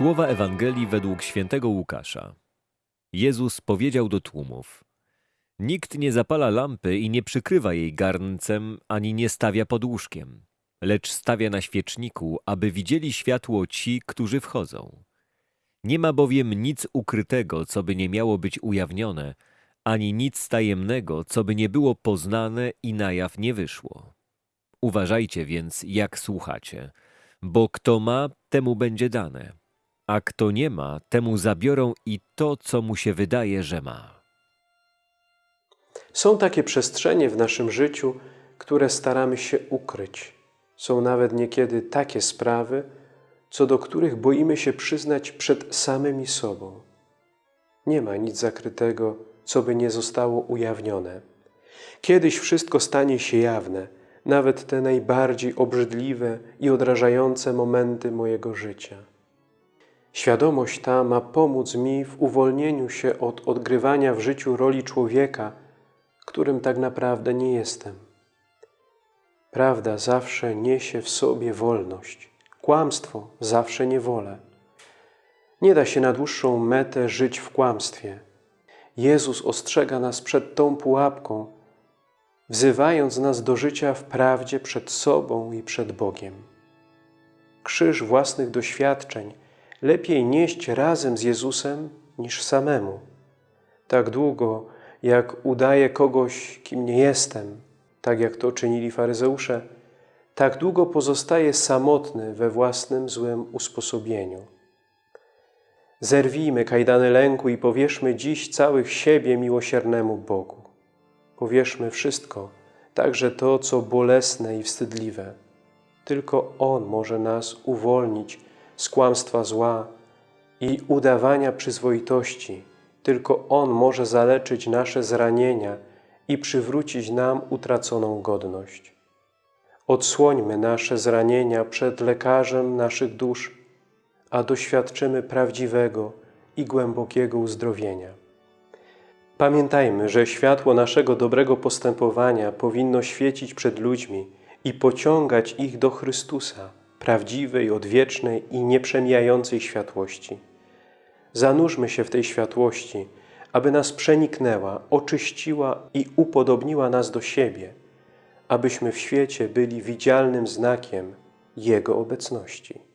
Słowa Ewangelii według świętego Łukasza. Jezus powiedział do tłumów: Nikt nie zapala lampy i nie przykrywa jej garncem, ani nie stawia pod łóżkiem, lecz stawia na świeczniku, aby widzieli światło ci, którzy wchodzą. Nie ma bowiem nic ukrytego, co by nie miało być ujawnione, ani nic tajemnego, co by nie było poznane i na jaw nie wyszło. Uważajcie więc, jak słuchacie, bo kto ma, temu będzie dane, a kto nie ma, temu zabiorą i to, co mu się wydaje, że ma. Są takie przestrzenie w naszym życiu, które staramy się ukryć. Są nawet niekiedy takie sprawy, co do których boimy się przyznać przed samymi sobą. Nie ma nic zakrytego, co by nie zostało ujawnione. Kiedyś wszystko stanie się jawne, nawet te najbardziej obrzydliwe i odrażające momenty mojego życia. Świadomość ta ma pomóc mi w uwolnieniu się od odgrywania w życiu roli człowieka, którym tak naprawdę nie jestem. Prawda zawsze niesie w sobie wolność, kłamstwo zawsze niewolę. Nie da się na dłuższą metę żyć w kłamstwie. Jezus ostrzega nas przed tą pułapką, wzywając nas do życia w prawdzie przed sobą i przed Bogiem. Krzyż własnych doświadczeń lepiej nieść razem z Jezusem niż samemu. Tak długo, jak udaję kogoś, kim nie jestem, tak jak to czynili faryzeusze, tak długo pozostaje samotny we własnym złym usposobieniu. Zerwijmy kajdany lęku i powierzmy dziś całych siebie miłosiernemu Bogu. Powierzmy wszystko, także to, co bolesne i wstydliwe. Tylko On może nas uwolnić z kłamstwa zła i udawania przyzwoitości. Tylko On może zaleczyć nasze zranienia i przywrócić nam utraconą godność. Odsłońmy nasze zranienia przed lekarzem naszych dusz, a doświadczymy prawdziwego i głębokiego uzdrowienia. Pamiętajmy, że światło naszego dobrego postępowania powinno świecić przed ludźmi i pociągać ich do Chrystusa, prawdziwej, odwiecznej i nieprzemijającej światłości. Zanurzmy się w tej światłości, aby nas przeniknęła, oczyściła i upodobniła nas do siebie, abyśmy w świecie byli widzialnym znakiem Jego obecności.